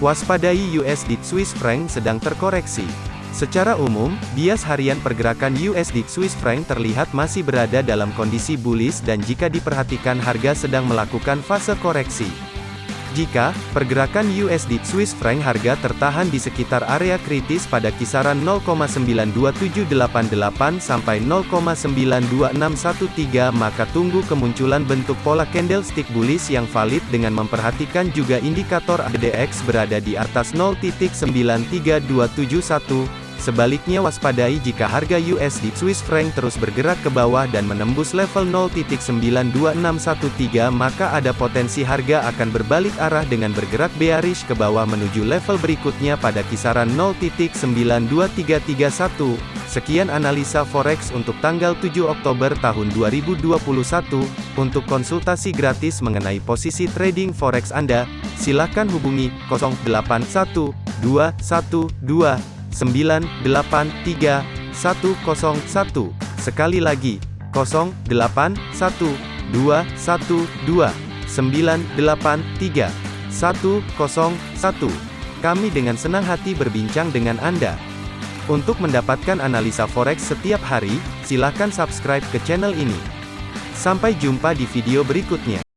Waspadai USD Swiss franc sedang terkoreksi. Secara umum, bias harian pergerakan USD Swiss franc terlihat masih berada dalam kondisi bullish dan jika diperhatikan harga sedang melakukan fase koreksi. Jika pergerakan USD Swiss franc harga tertahan di sekitar area kritis pada kisaran 0,92788 sampai 0,92613 maka tunggu kemunculan bentuk pola candlestick bullish yang valid dengan memperhatikan juga indikator ADX berada di atas 0.93271 Sebaliknya waspadai jika harga USD Swiss franc terus bergerak ke bawah dan menembus level 0.92613 maka ada potensi harga akan berbalik arah dengan bergerak bearish ke bawah menuju level berikutnya pada kisaran 0.92331. Sekian analisa forex untuk tanggal 7 Oktober tahun 2021. Untuk konsultasi gratis mengenai posisi trading forex Anda, silakan hubungi 081212 983 101. Sekali lagi, 081212 983 101. Kami dengan senang hati berbincang dengan Anda. Untuk mendapatkan analisa forex setiap hari, silakan subscribe ke channel ini. Sampai jumpa di video berikutnya.